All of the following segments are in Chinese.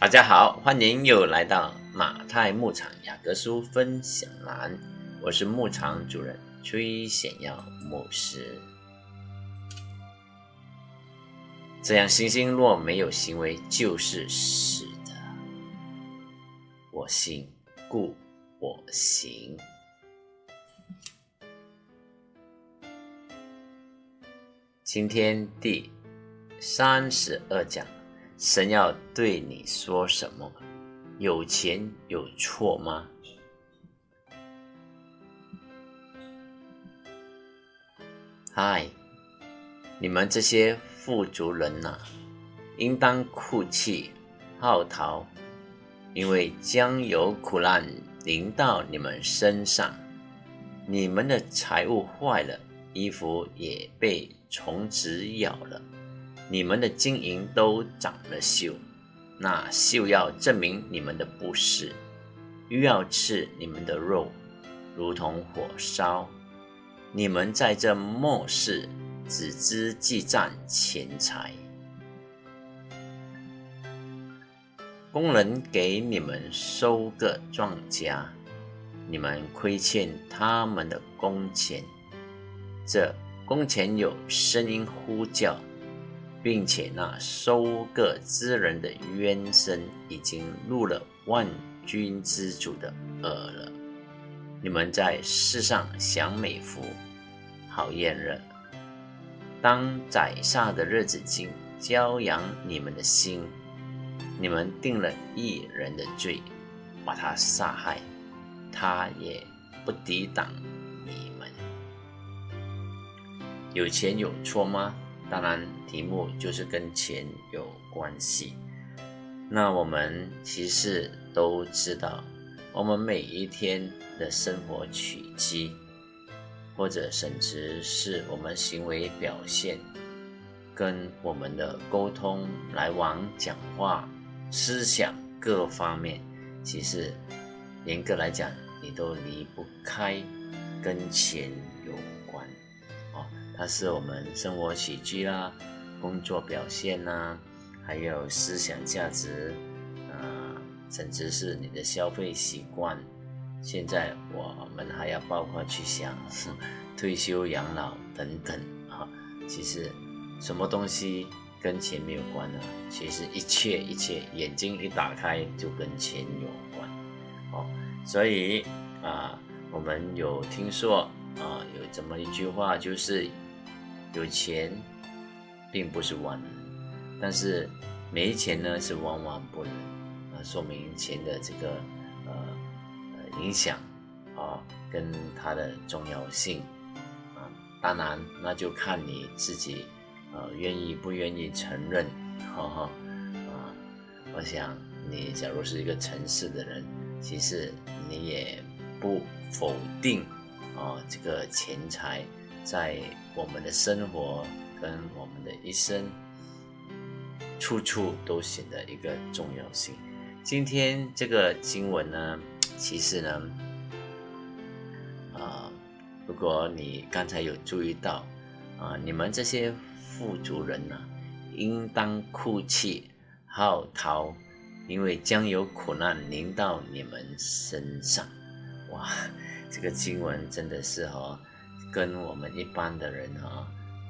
大家好，欢迎又来到马太牧场雅各书分享栏，我是牧场主人崔显耀牧师。这样，星星若没有行为，就是死的。我信，故我行。今天第三十二讲。神要对你说什么？有钱有错吗？嗨，你们这些富足人呐，应当哭泣、号啕，因为将有苦难临到你们身上。你们的财物坏了，衣服也被虫子咬了。你们的金银都长了锈，那锈要证明你们的不是，又要吃你们的肉，如同火烧。你们在这末世只知记账钱财，工人给你们收个庄稼，你们亏欠他们的工钱，这工钱有声音呼叫。并且那收割之人的冤声已经入了万军之主的耳了。你们在世上享美福，好炎热。当宰杀的日子经骄养你们的心，你们定了一人的罪，把他杀害，他也不抵挡你们。有钱有错吗？当然，题目就是跟钱有关系。那我们其实都知道，我们每一天的生活取机，或者甚至是我们行为表现，跟我们的沟通来往、讲话、思想各方面，其实严格来讲，你都离不开跟钱有关。它是我们生活起居啦、工作表现呐，还有思想价值，啊，甚至是你的消费习惯。现在我们还要包括去想 退休养老等等啊。其实什么东西跟钱没有关呢？其实一切一切，眼睛一打开就跟钱有关。哦，所以啊，我们有听说啊，这么一句话，就是。有钱并不是万能，但是没钱呢是万万不能啊！说明钱的这个呃呃影响啊，跟它的重要性啊，当然那就看你自己呃愿意不愿意承认，哈哈啊！我想你假如是一个诚实的人，其实你也不否定啊这个钱财。在我们的生活跟我们的一生，处处都显得一个重要性。今天这个经文呢，其实呢，啊，如果你刚才有注意到，啊，你们这些富足人呢，应当哭泣号啕，因为将有苦难临到你们身上。哇，这个经文真的是哈。跟我们一般的人哈，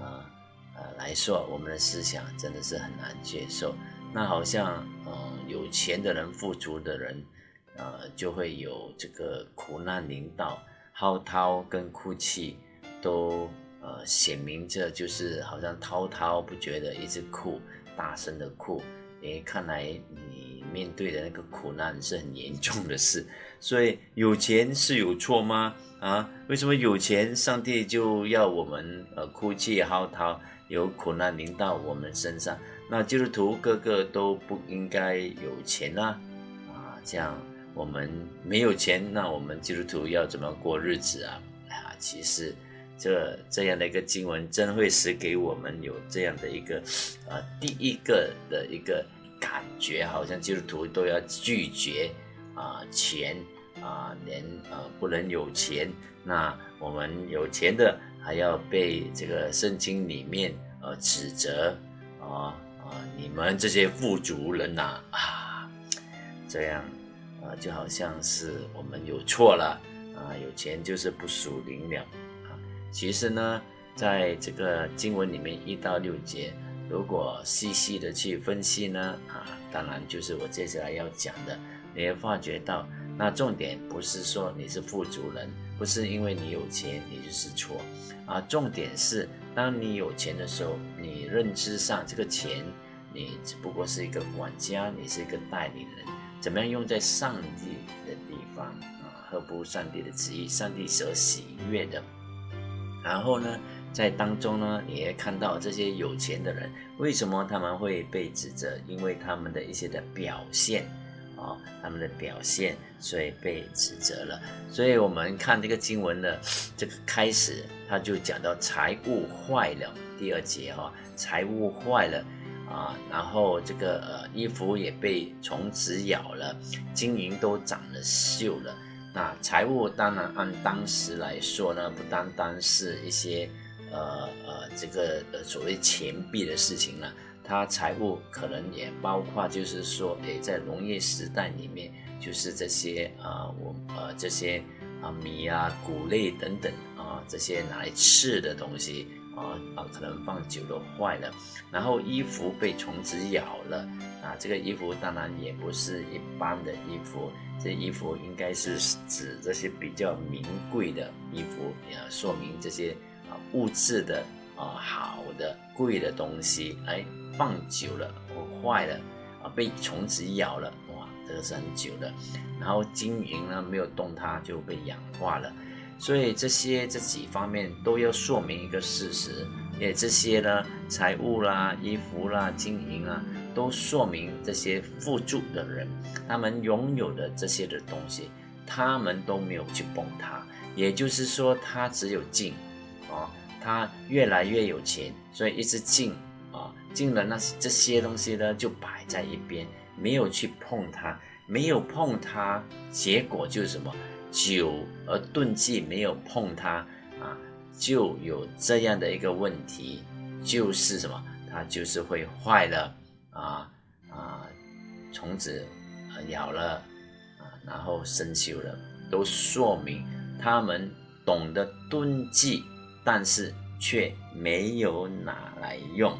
啊呃来说，我们的思想真的是很难接受。那好像，嗯，有钱的人、富足的人，呃，就会有这个苦难临到，嚎啕跟哭泣都呃显明着，就是好像滔滔不绝的一直哭，大声的哭。诶，看来你面对的那个苦难是很严重的事。所以有钱是有错吗？啊，为什么有钱，上帝就要我们呃哭泣嚎啕，有苦难临到我们身上？那基督徒个个都不应该有钱啊！啊，这样我们没有钱，那我们基督徒要怎么过日子啊？啊，其实这这样的一个经文，真会使给我们有这样的一个呃第一个的一个感觉，好像基督徒都要拒绝啊钱。啊，连呃不能有钱，那我们有钱的还要被这个圣经里面呃指责啊啊！你们这些富足人呐啊，这样，啊，就好像是我们有错了啊，有钱就是不属灵了啊。其实呢，在这个经文里面一到六节，如果细细的去分析呢，啊，当然就是我接下来要讲的，你会发觉到，那重点不是说你是富足人，不是因为你有钱你就是错，啊，重点是当你有钱的时候，你认知上这个钱。你只不过是一个管家，你是一个代理人，怎么样用在上帝的地方啊？合乎上帝的旨意，上帝所喜悦的。然后呢，在当中呢，你也看到这些有钱的人，为什么他们会被指责？因为他们的一些的表现啊，他们的表现，所以被指责了。所以我们看这个经文的这个开始，他就讲到财物坏了，第二节哈，财物坏了。啊，然后这个呃衣服也被虫子咬了，金银都长了锈了。那财物当然按当时来说呢，不单单是一些呃呃这个呃所谓钱币的事情呢，它财务可能也包括就是说，诶，在农业时代里面，就是这些啊我呃这些啊米啊谷类等等啊这些拿来吃的东西。啊啊，可能放久了坏了，然后衣服被虫子咬了啊。这个衣服当然也不是一般的衣服，这衣服应该是指这些比较名贵的衣服，也说明这些啊物质的啊好的贵的东西，哎，放久了或坏了啊，被虫子咬了，哇，这个是很久的。然后金银呢没有动它就被氧化了。所以这些这几方面都要说明一个事实，也这些呢，财物啦、衣服啦、金银啊，都说明这些富足的人，他们拥有的这些的东西，他们都没有去崩它。也就是说，他只有进，啊，他越来越有钱，所以一直进，啊，进了那这些东西呢，就摆在一边，没有去碰它，没有碰它，结果就是什么？久而钝记没有碰它啊，就有这样的一个问题，就是什么？它就是会坏了啊啊，虫子咬了啊，然后生锈了，都说明他们懂得钝记，但是却没有拿来用。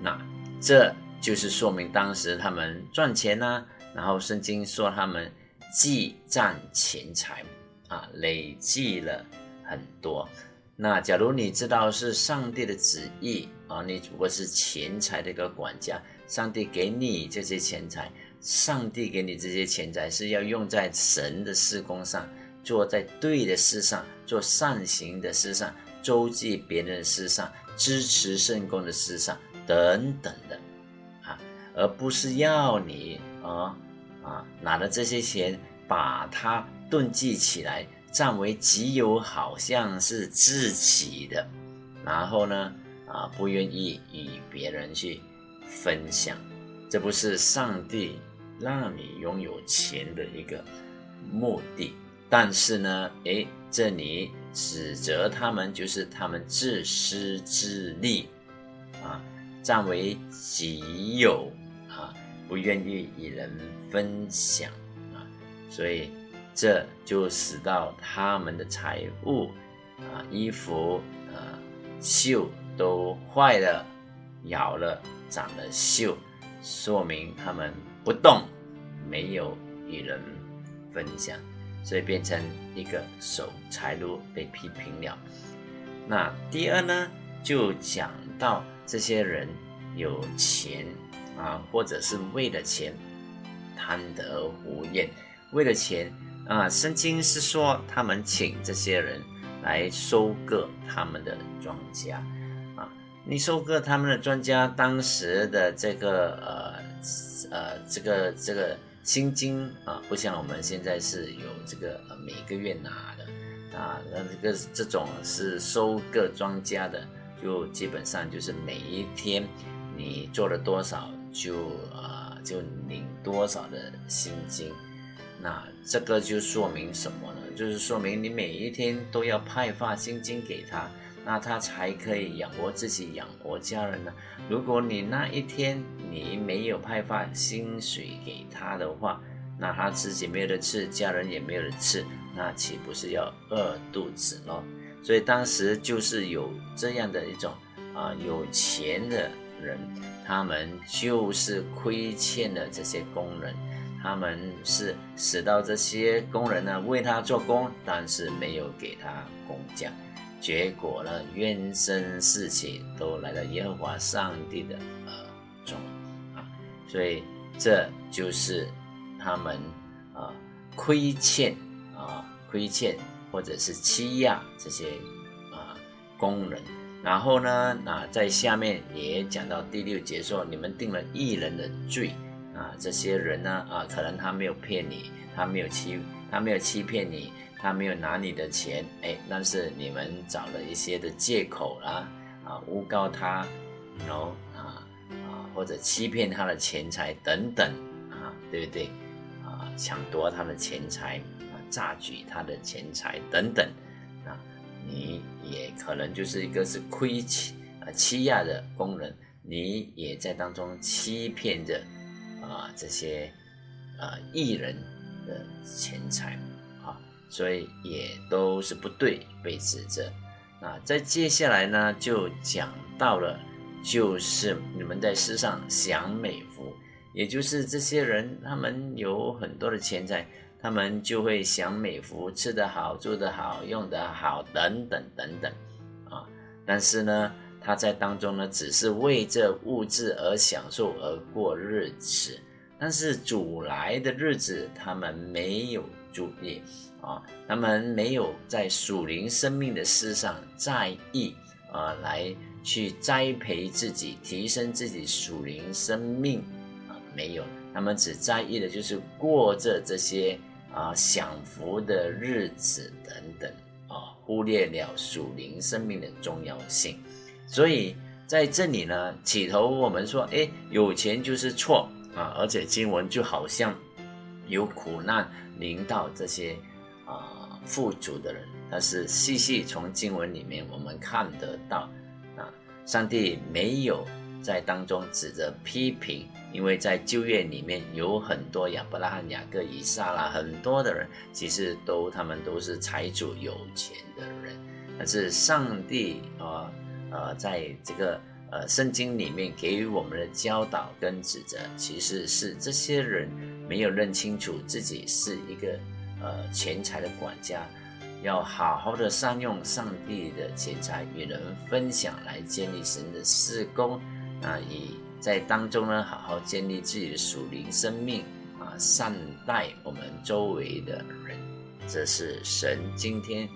那这就是说明当时他们赚钱呢，然后圣经说他们。积攒钱财啊，累积了很多。那假如你知道是上帝的旨意啊，你如果是钱财的一个管家，上帝给你这些钱财，上帝给你这些钱财是要用在神的事工上，做在对的事上，做善行的事上，周济别人的事上，支持圣公的事上等等的啊，而不是要你啊。啊，拿了这些钱，把它囤积起来，占为己有，好像是自己的。然后呢，啊，不愿意与别人去分享，这不是上帝让你拥有钱的一个目的。但是呢，诶，这里指责他们，就是他们自私自利，啊，占为己有啊。不愿意与人分享啊，所以这就使到他们的财物啊、衣服啊、锈都坏了、咬了、长了锈，说明他们不动，没有与人分享，所以变成一个守财路被批评了。那第二呢，就讲到这些人有钱。啊，或者是为了钱贪得无厌，为了钱啊，圣经是说他们请这些人来收割他们的庄稼啊。你收割他们的庄稼，当时的这个呃呃这个这个薪金啊，不像我们现在是有这个每个月拿的啊，那这个这种是收割庄家的，就基本上就是每一天你做了多少。就啊，就领多少的薪金，那这个就说明什么呢？就是说明你每一天都要派发薪金给他，那他才可以养活自己，养活家人呢。如果你那一天你没有派发薪水给他的话，那他自己没有得吃，家人也没有得吃，那岂不是要饿肚子咯？所以当时就是有这样的一种啊，有钱的人，他们就是亏欠了这些工人，他们是使到这些工人呢为他做工，但是没有给他工价。结果呢，冤声四起，都来到耶和华上帝的耳中啊，所以这就是他们啊亏欠啊亏欠或者是欺压这些啊工人。然后呢，啊在下面也讲到第六节说，你们定了异人的罪啊，这些人呢啊，可能他没有骗你，他没有欺，他没有欺骗你。他没有拿你的钱，哎，但是你们找了一些的借口啦，啊，诬告他，然后啊啊，或者欺骗他的钱财等等，啊，对不对？啊，抢夺他的钱财，啊，榨取他的钱财等等，啊，你也可能就是一个是亏欺啊欺压的工人，你也在当中欺骗着啊这些啊艺人的钱财。所以也都是不对，被指责。那在接下来呢，就讲到了，就是你们在世上享美福，也就是这些人，他们有很多的钱财，他们就会享美福，吃得好，住得好，用得好，等等等等，啊。但是呢，他在当中呢，只是为这物质而享受而过日子，但是主来的日子，他们没有注意。啊，他们没有在属灵生命的事上在意啊，来去栽培自己、提升自己属灵生命啊，没有，他们只在意的就是过着这些啊享福的日子等等啊，忽略了属灵生命的重要性。所以在这里呢，起头我们说，哎，有钱就是错啊，而且经文就好像有苦难领到这些。啊，富足的人，但是细细从经文里面我们看得到，啊，上帝没有在当中指着批评，因为在旧约里面有很多亚伯拉罕、雅各、以撒啦，很多的人其实都他们都是财主、有钱的人，但是上帝啊，呃，在这个呃圣经里面给予我们的教导跟指责，其实是这些人没有认清楚自己是一个。呃，钱财的管家要好好的善用上帝的钱财，与人分享，来建立神的事工。啊，以在当中呢，好好建立自己的属灵生命啊，善待我们周围的人。这是神今天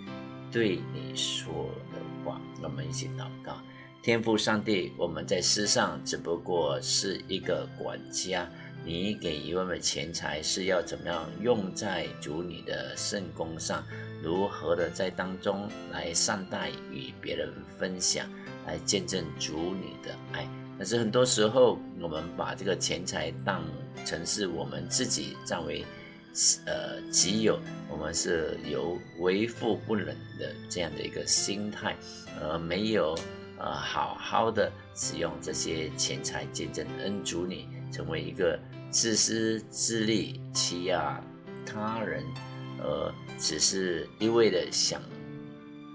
对你说的话。我们一起祷告：天父上帝，我们在世上只不过是一个管家。你给一万的钱财是要怎么样用在主你的圣功上？如何的在当中来善待与别人分享，来见证主你的爱？但是很多时候，我们把这个钱财当成是我们自己占为呃己有，我们是有为富不仁的这样的一个心态，而没有呃好好的使用这些钱财见证恩主你。成为一个自私自利、欺压他人，而只是一味的享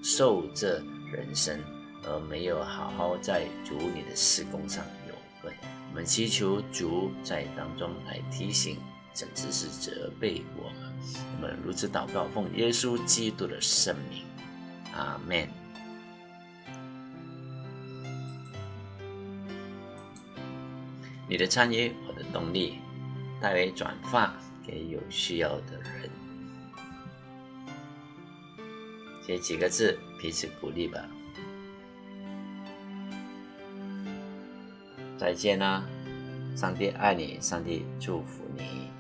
受这人生，而没有好好在主你的事工上有份。我们祈求主在当中来提醒，甚至是责备我们。我们如此祷告，奉耶稣基督的圣名，阿门。你的参与，我的动力，代为转发给有需要的人，写几个字，彼此鼓励吧。再见啦，上帝爱你，上帝祝福你。